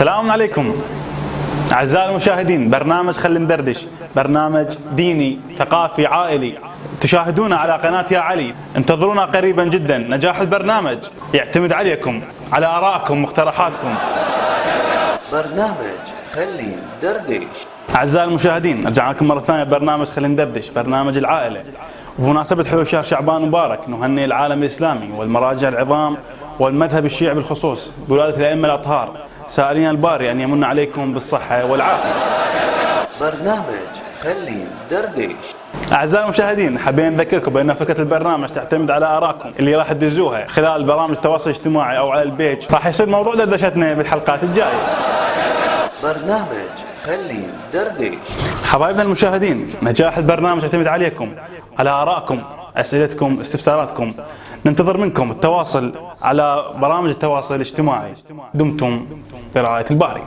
السلام عليكم. أعزائي المشاهدين برنامج خلي ندردش برنامج ديني ثقافي عائلي. تشاهدونا على قناة يا علي. انتظرونا قريبا جدا. نجاح البرنامج يعتمد عليكم على آرائكم مقترحاتكم. برنامج خلي ندردش. أعزائي المشاهدين رجعنا لكم مرة ثانية برنامج خلي ندردش برنامج العائلة. وبمناسبة حلول شهر شعبان مبارك نهنئ العالم الإسلامي والمراجع العظام والمذهب الشيعي بالخصوص بولادة الأئمة الأطهار. سائلين الباري أن يمن عليكم بالصحة والعافية. برنامج خلي ندردش أعزائي المشاهدين حابين نذكركم بأن فكرة البرنامج تعتمد على آرائكم اللي راح تدزوها. خلال برامج التواصل الاجتماعي أو على البيج راح يصير موضوع دردشتنا بالحلقات الجاية. برنامج خلي ندردش حبايبنا المشاهدين نجاح البرنامج يعتمد عليكم على آرائكم أسئلتكم استفساراتكم. ننتظر منكم التواصل على برامج التواصل الاجتماعي. دمتم برعاية الباري